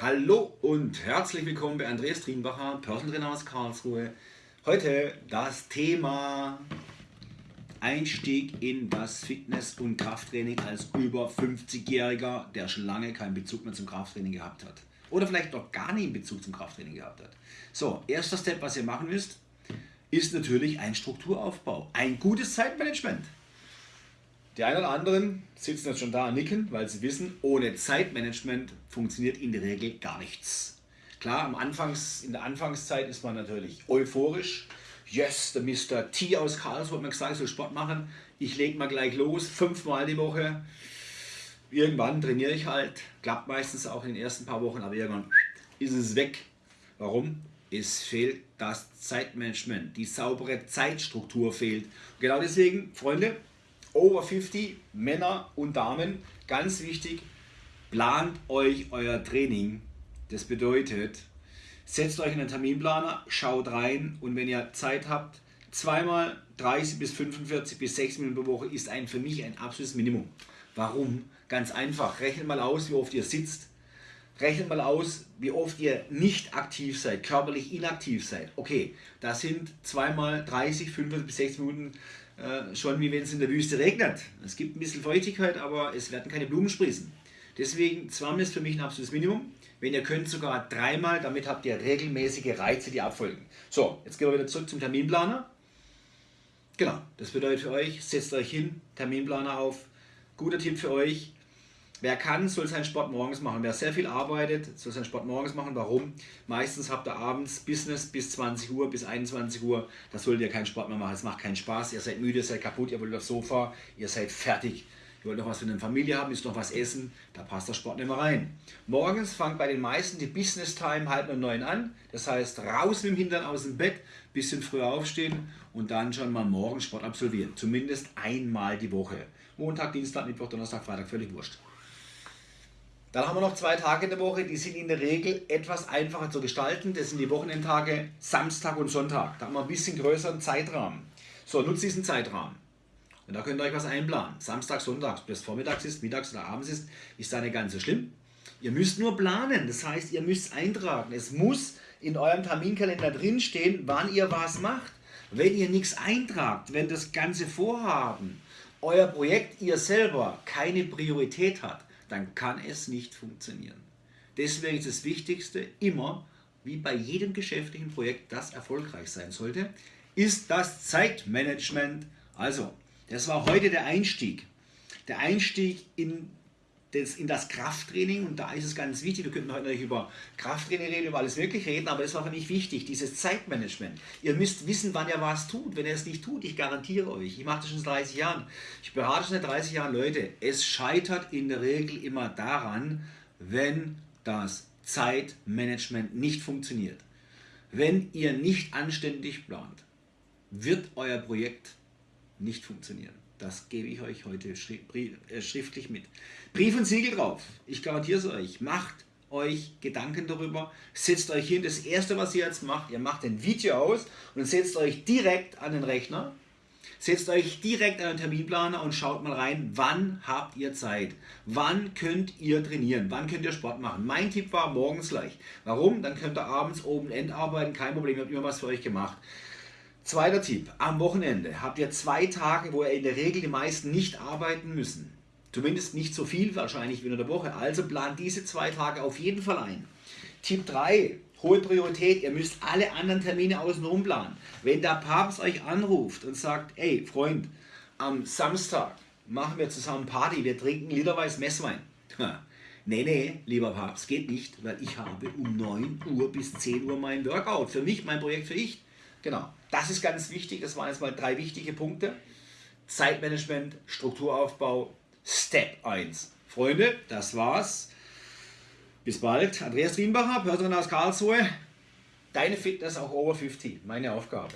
Hallo und herzlich willkommen bei Andreas Trienbacher, Personal Trainer aus Karlsruhe. Heute das Thema Einstieg in das Fitness- und Krafttraining als über 50-Jähriger, der schon lange keinen Bezug mehr zum Krafttraining gehabt hat. Oder vielleicht noch gar nie einen Bezug zum Krafttraining gehabt hat. So, erster Step, was ihr machen müsst, ist natürlich ein Strukturaufbau, ein gutes Zeitmanagement. Die einen oder anderen sitzen jetzt schon da und nicken, weil sie wissen, ohne Zeitmanagement funktioniert in der Regel gar nichts. Klar, am Anfangs, in der Anfangszeit ist man natürlich euphorisch. Yes, der Mr. T aus Karlsruhe hat mir gesagt, ich soll Sport machen. Ich lege mal gleich los, fünfmal die Woche. Irgendwann trainiere ich halt. Klappt meistens auch in den ersten paar Wochen, aber irgendwann ist es weg. Warum? Es fehlt das Zeitmanagement. Die saubere Zeitstruktur fehlt. genau deswegen, Freunde, over 50, Männer und Damen, ganz wichtig, plant euch euer Training. Das bedeutet, setzt euch in einen Terminplaner, schaut rein und wenn ihr Zeit habt, zweimal 30 bis 45 bis 6 Minuten pro Woche ist ein, für mich ein absolutes Minimum. Warum? Ganz einfach, rechnet mal aus, wie oft ihr sitzt, rechnet mal aus, wie oft ihr nicht aktiv seid, körperlich inaktiv seid. Okay, das sind zweimal 30, 45 bis 60 Minuten äh, schon wie wenn es in der Wüste regnet. Es gibt ein bisschen Feuchtigkeit, aber es werden keine Blumen sprießen. Deswegen zweimal ist für mich ein absolutes Minimum. Wenn ihr könnt, sogar dreimal, damit habt ihr regelmäßige Reize, die abfolgen. So, jetzt gehen wir wieder zurück zum Terminplaner. Genau, das bedeutet für euch, setzt euch hin, Terminplaner auf. Guter Tipp für euch, Wer kann, soll seinen Sport morgens machen. Wer sehr viel arbeitet, soll seinen Sport morgens machen. Warum? Meistens habt ihr abends Business bis 20 Uhr, bis 21 Uhr. Da solltet ihr keinen Sport mehr machen. Es macht keinen Spaß. Ihr seid müde, ihr seid kaputt, ihr wollt aufs Sofa, ihr seid fertig. Ihr wollt noch was für eine Familie haben, müsst noch was essen. Da passt der Sport nicht mehr rein. Morgens fängt bei den meisten die Business Time halb um neun an. Das heißt, raus mit dem Hintern aus dem Bett, bisschen früher aufstehen und dann schon mal morgens Sport absolvieren. Zumindest einmal die Woche. Montag, Dienstag, Mittwoch, Donnerstag, Freitag, völlig wurscht. Dann haben wir noch zwei Tage in der Woche, die sind in der Regel etwas einfacher zu gestalten. Das sind die Wochenendtage Samstag und Sonntag. Da haben wir ein bisschen größeren Zeitrahmen. So, nutzt diesen Zeitrahmen. Und da könnt ihr euch was einplanen. Samstag, Sonntag, ob das vormittags ist, mittags oder abends ist, ist da nicht ganz so schlimm. Ihr müsst nur planen, das heißt, ihr müsst eintragen. Es muss in eurem Terminkalender drinstehen, wann ihr was macht. Wenn ihr nichts eintragt, wenn das ganze Vorhaben, euer Projekt, ihr selber keine Priorität hat, dann kann es nicht funktionieren. Deswegen ist das Wichtigste immer, wie bei jedem geschäftlichen Projekt, das erfolgreich sein sollte, ist das Zeitmanagement. Also, das war heute der Einstieg. Der Einstieg in das, in das Krafttraining und da ist es ganz wichtig, wir könnten heute natürlich über Krafttraining reden, über alles mögliche reden, aber es war für mich wichtig, dieses Zeitmanagement. Ihr müsst wissen, wann ihr was tut. Wenn ihr es nicht tut, ich garantiere euch, ich mache das schon seit 30 Jahren, ich berate schon seit 30 Jahren Leute, es scheitert in der Regel immer daran, wenn das Zeitmanagement nicht funktioniert. Wenn ihr nicht anständig plant, wird euer Projekt nicht funktionieren. Das gebe ich euch heute äh, schriftlich mit. Brief und Siegel drauf. Ich garantiere es euch. Macht euch Gedanken darüber. Setzt euch hin. Das erste, was ihr jetzt macht, ihr macht ein Video aus und setzt euch direkt an den Rechner. Setzt euch direkt an den Terminplaner und schaut mal rein, wann habt ihr Zeit? Wann könnt ihr trainieren? Wann könnt ihr Sport machen? Mein Tipp war morgens gleich. Warum? Dann könnt ihr abends oben end arbeiten, kein Problem, ihr habt immer was für euch gemacht. Zweiter Tipp, am Wochenende habt ihr zwei Tage, wo ihr in der Regel die meisten nicht arbeiten müssen. Zumindest nicht so viel wahrscheinlich wie in der Woche. Also plant diese zwei Tage auf jeden Fall ein. Tipp 3, hohe Priorität, ihr müsst alle anderen Termine außenrum planen. Wenn der Papst euch anruft und sagt, ey Freund, am Samstag machen wir zusammen Party, wir trinken literweise Messwein. Nee, nee, lieber Papst, geht nicht, weil ich habe um 9 Uhr bis 10 Uhr mein Workout. Für mich, mein Projekt für ich. Genau, das ist ganz wichtig. Das waren jetzt mal drei wichtige Punkte. Zeitmanagement, Strukturaufbau, Step 1. Freunde, das war's. Bis bald. Andreas Rienbacher, Personal aus Karlsruhe. Deine Fitness auch over 50. Meine Aufgabe.